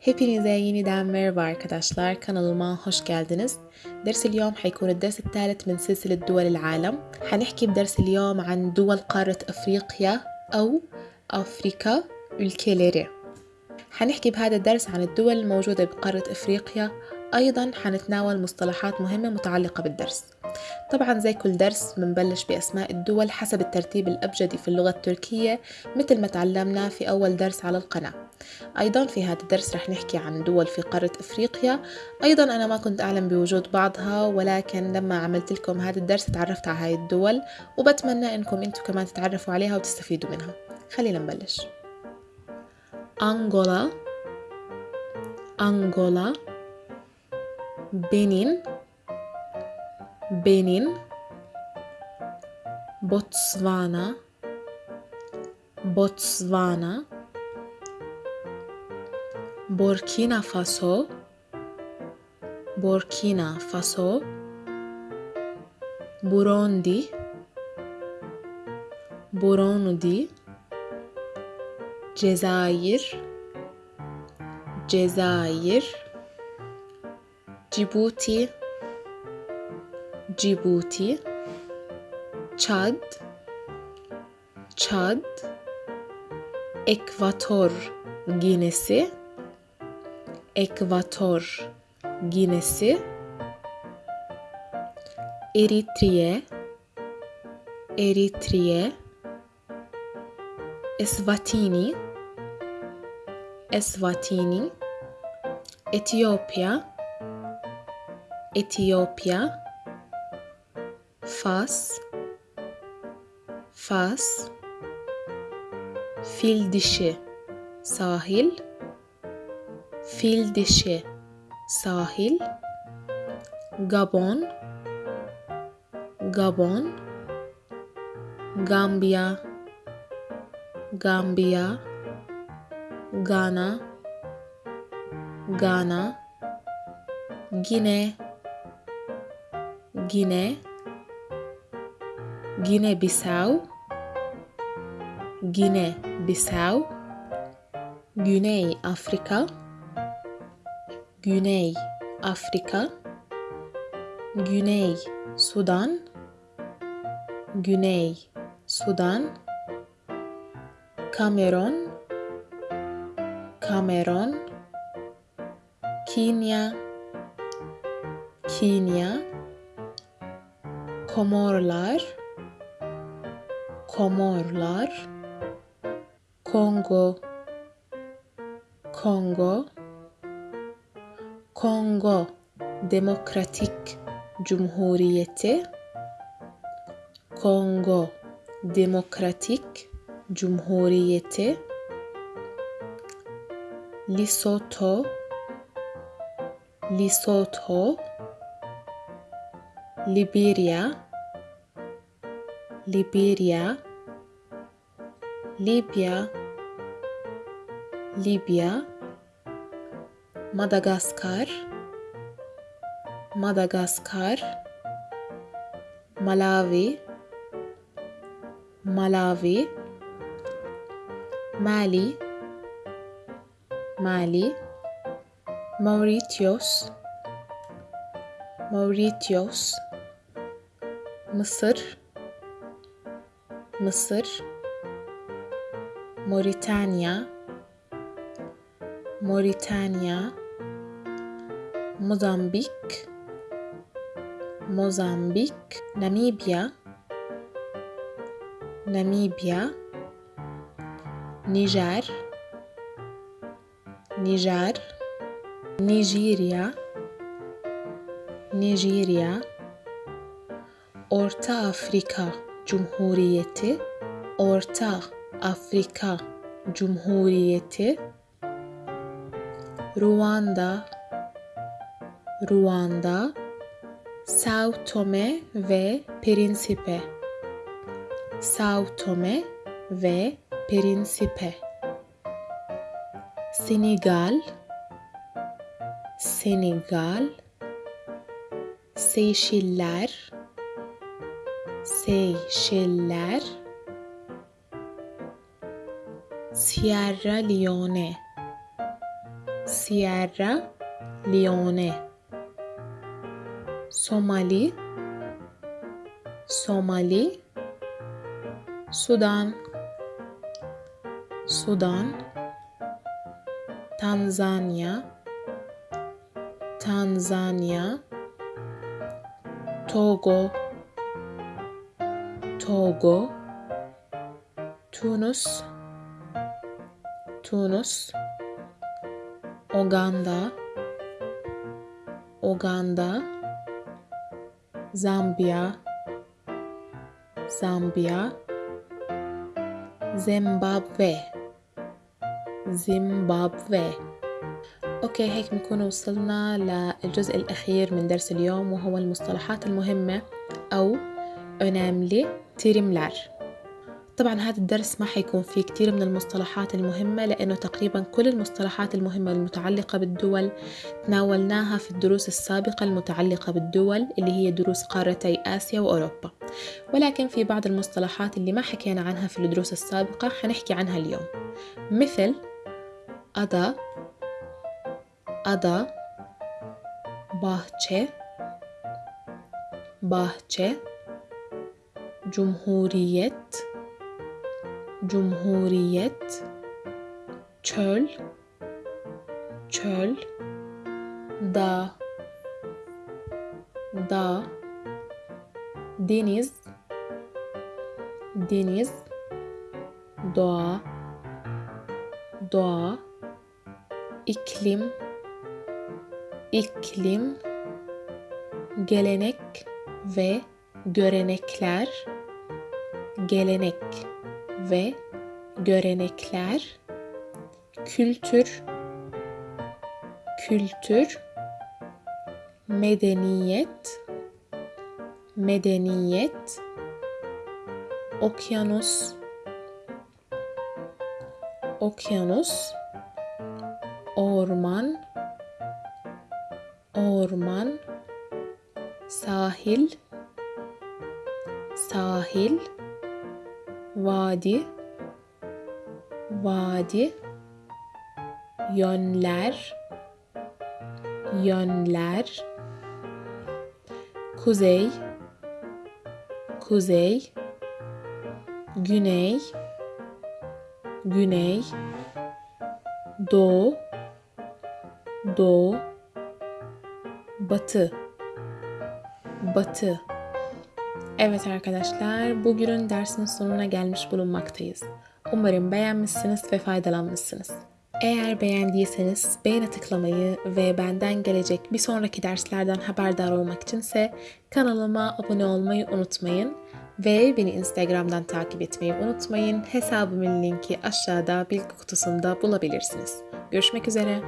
Hepinize yeniden merhaba arkadaşlar kanalıma hoş geldiniz. درس اليوم حيكون الدرس الثالث من سلسلة دول العالم حنحكي بدرس اليوم عن دول قارة أفريقيا أو أفريكا ülkeleri. حنحكي بهذا الدرس عن الدول الموجودة بقارة أفريقيا أيضا حنتناول مصطلحات مهمة متعلقة بالدرس طبعا زي كل درس بنبلش بأسماء الدول حسب الترتيب الأبجدي في اللغة التركية مثل ما تعلمنا في أول درس على القناة أيضا في هذا الدرس رح نحكي عن دول في قارة أفريقيا. أيضا أنا ما كنت أعلم بوجود بعضها ولكن لما عملت لكم هذا الدرس تعرفت على هاي الدول وبتمنى أنكم أنتم كمان تتعرفوا عليها وتستفيدوا منها. خلينا نبلش. أنغولا أنغولا بنين بنين بوتسوانا بوتسوانا Burkina Faso. Burkina Faso. Burundi. Burundi. Cezayir. Cezayir. Cibuti. Cibuti. Çad. Çad. Ekvator Ginesi ekvator ginesi Eritriye Eritriye Eswatini Eswatini Etiyopya Etiyopya Fas Fas Fil dişi sahil Fil dişi. Sahil. Gabon. Gabon. Gambiya Gambiya Ghana. Ghana. Gine Gine Gine Bissau Gine Bissau Güney Afrika Güney Afrika Güney Sudan Güney Sudan Kamerun Kamerun Kenya Kenya Komorlar Komorlar Kongo Kongo Kongo Demokratik Cumhuriyeti Kongo Demokratik Cumhuriyeti Lesotho Lesotho Liberia Liberia Libya Libya Madagaskar Madagaskar Malawi Malawi Mali Mali Mauritius Mauritius Mısır Mısır Moritanya Moritanya Mozambik Mozambik Namibya Namibya Nijer Nijer Nijerya Nijerya Orta Afrika Cumhuriyeti Orta Afrika Cumhuriyeti Ruanda Ruanda Sao Tome ve Principe Sao Tome ve Principe Senegal Senegal. Seyşiller Seyşeller Sierra Leone. Sierra Leone Somali Somali Sudan Sudan Tanzanya Tanzanya Togo Togo Tunus Tunus Uganda Uganda Zambiya Zambiya زيمبابوي زيمبابوي أوكي هيك بنكون وصلنا للجزء الأخير من درس اليوم وهو المصطلحات المهمة أو önemli terimler طبعا هذا الدرس ما حيكون فيه كتير من المصطلحات المهمة لأنه تقريبا كل المصطلحات المهمة المتعلقة بالدول تناولناها في الدروس السابقة المتعلقة بالدول اللي هي دروس قارتي آسيا وأوروبا. ولكن في بعض المصطلحات اللي ما حكينا عنها في الدروس السابقة حنحكي عنها اليوم. مثل أدا أدا bahçe bahçe cumhuriyet cumhuriyet çöl çöl dağ dağ deniz deniz doğa doğa iklim iklim gelenek ve görenekler gelenek ve görenekler kültür kültür medeniyet medeniyet okyanus okyanus orman orman sahil sahil vadi. Vadi. Yönler. Yönler. Kuzey. Kuzey. Güney. Güney. Doğu. Doğu. Batı. Batı Evet arkadaşlar, bugünün dersin sonuna gelmiş bulunmaktayız. Umarım beğenmişsiniz ve faydalanmışsınız. Eğer beğendiyseniz beğene tıklamayı ve benden gelecek bir sonraki derslerden haberdar olmak içinse kanalıma abone olmayı unutmayın ve beni Instagram'dan takip etmeyi unutmayın. Hesabımın linki aşağıda bilgi kutusunda bulabilirsiniz. Görüşmek üzere.